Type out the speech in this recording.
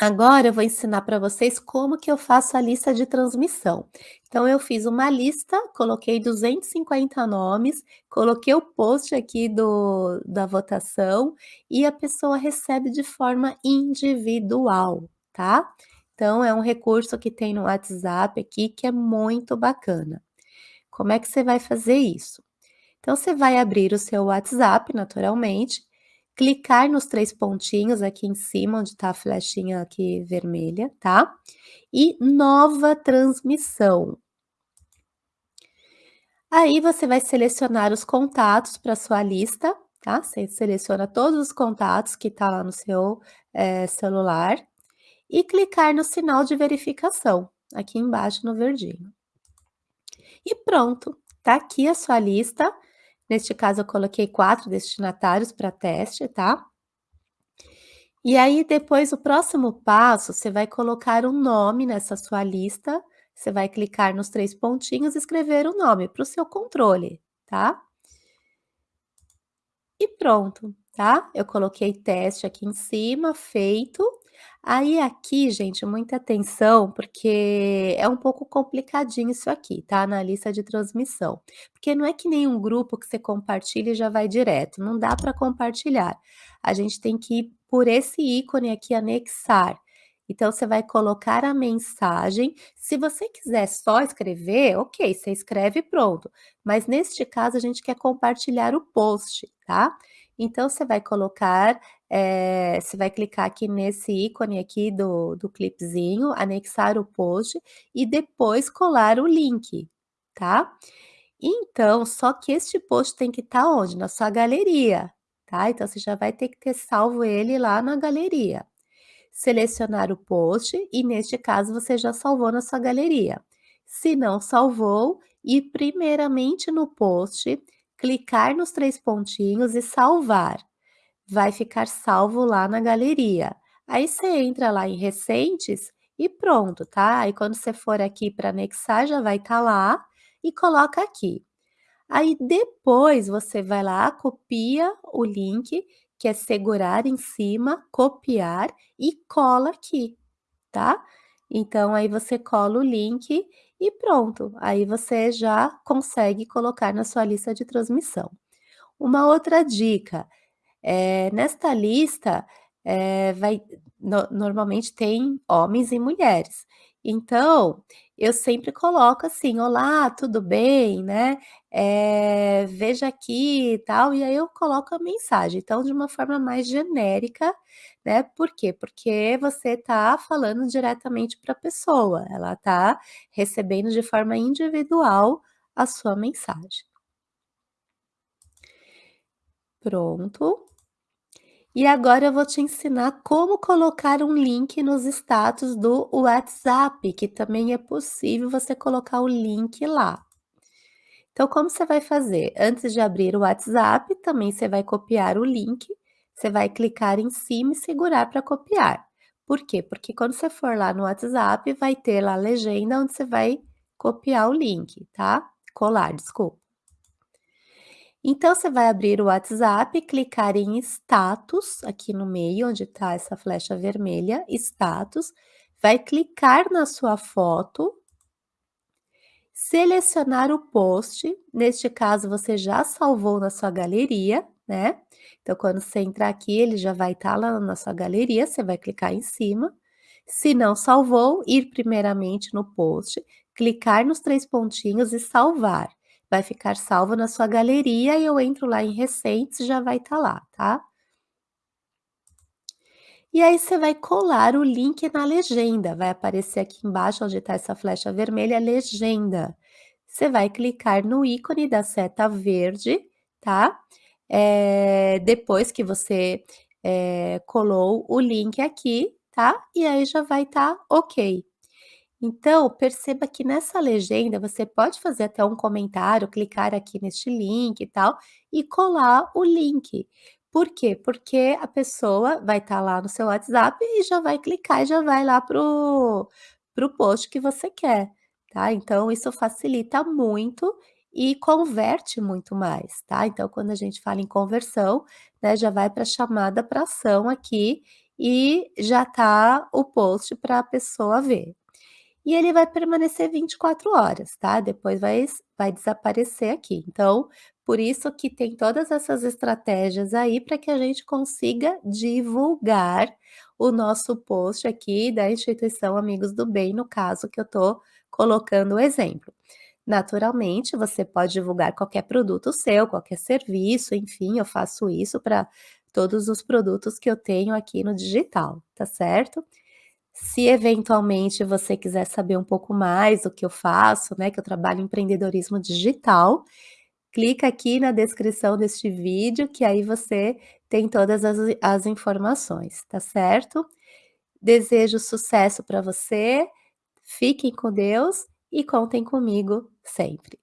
Agora eu vou ensinar para vocês como que eu faço a lista de transmissão. Então eu fiz uma lista, coloquei 250 nomes, coloquei o post aqui do da votação e a pessoa recebe de forma individual, tá? Então é um recurso que tem no WhatsApp aqui que é muito bacana. Como é que você vai fazer isso? Então você vai abrir o seu WhatsApp naturalmente clicar nos três pontinhos aqui em cima, onde está a flechinha aqui vermelha, tá? E nova transmissão. Aí você vai selecionar os contatos para sua lista, tá? Você seleciona todos os contatos que tá lá no seu é, celular e clicar no sinal de verificação, aqui embaixo no verdinho. E pronto, tá aqui a sua lista Neste caso, eu coloquei quatro destinatários para teste, tá? E aí, depois, o próximo passo, você vai colocar um nome nessa sua lista, você vai clicar nos três pontinhos e escrever o nome para o seu controle, tá? E pronto, tá? Eu coloquei teste aqui em cima, feito. Aí aqui, gente, muita atenção, porque é um pouco complicadinho isso aqui, tá, na lista de transmissão. Porque não é que nem um grupo que você compartilha já vai direto, não dá para compartilhar. A gente tem que ir por esse ícone aqui, anexar. Então, você vai colocar a mensagem. Se você quiser só escrever, ok, você escreve pronto. Mas neste caso, a gente quer compartilhar o post, tá? Então, você vai colocar, é, você vai clicar aqui nesse ícone aqui do, do clipezinho, anexar o post e depois colar o link, tá? Então, só que este post tem que estar tá onde? Na sua galeria, tá? Então, você já vai ter que ter salvo ele lá na galeria. Selecionar o post e, neste caso, você já salvou na sua galeria. Se não salvou, ir primeiramente no post, clicar nos três pontinhos e salvar. Vai ficar salvo lá na galeria. Aí você entra lá em recentes e pronto, tá? Aí quando você for aqui para anexar, já vai estar tá lá e coloca aqui. Aí depois você vai lá, copia o link, que é segurar em cima, copiar e cola aqui, tá? Então aí você cola o link e pronto, aí você já consegue colocar na sua lista de transmissão. Uma outra dica, é, nesta lista, é, vai, no, normalmente tem homens e mulheres. Então, eu sempre coloco assim: "Olá, tudo bem?", né, eh, "Veja aqui e tal", e aí eu coloco a mensagem. Então, de uma forma mais genérica, né, por quê? Porque você está falando diretamente para a pessoa, ela está recebendo de forma individual a sua mensagem. Pronto. E agora eu vou te ensinar como colocar um link nos status do WhatsApp, que também é possível você colocar o link lá. Então, como você vai fazer? Antes de abrir o WhatsApp, também você vai copiar o link, você vai clicar em cima e segurar para copiar. Por quê? Porque quando você for lá no WhatsApp, vai ter lá a legenda onde você vai copiar o link, tá? Colar, desculpa. Então, você vai abrir o WhatsApp, clicar em status, aqui no meio, onde está essa flecha vermelha, status, vai clicar na sua foto, selecionar o post, neste caso você já salvou na sua galeria, né? Então, quando você entrar aqui, ele já vai estar tá lá na sua galeria, você vai clicar em cima. Se não salvou, ir primeiramente no post, clicar nos três pontinhos e salvar vai ficar salvo na sua galeria e eu entro lá em recentes já vai estar tá lá, tá? E aí você vai colar o link na legenda, vai aparecer aqui embaixo onde está essa flecha vermelha, legenda. Você vai clicar no ícone da seta verde, tá? É, depois que você é, colou o link aqui, tá? E aí já vai estar tá ok. Então, perceba que nessa legenda você pode fazer até um comentário, clicar aqui neste link e tal, e colar o link. Por quê? Porque a pessoa vai estar tá lá no seu WhatsApp e já vai clicar e já vai lá para o post que você quer, tá? Então, isso facilita muito e converte muito mais, tá? Então, quando a gente fala em conversão, né, já vai para a chamada para ação aqui e já tá o post pra pessoa ver. E ele vai permanecer 24 horas, tá, depois vai vai desaparecer aqui. Então, por isso que tem todas essas estratégias aí pra que a gente consiga divulgar o nosso post aqui da instituição Amigos do Bem, no caso que eu tô colocando o exemplo. Naturalmente, você pode divulgar qualquer produto seu, qualquer serviço, enfim, eu faço isso pra todos os produtos que eu tenho aqui no digital, tá certo? Se eventualmente você quiser saber um pouco mais do que eu faço, né, que eu trabalho em empreendedorismo digital, clica aqui na descrição deste vídeo, que aí você tem todas as as informações, tá certo? Desejo sucesso pra você, fiquem com Deus e contem comigo sempre.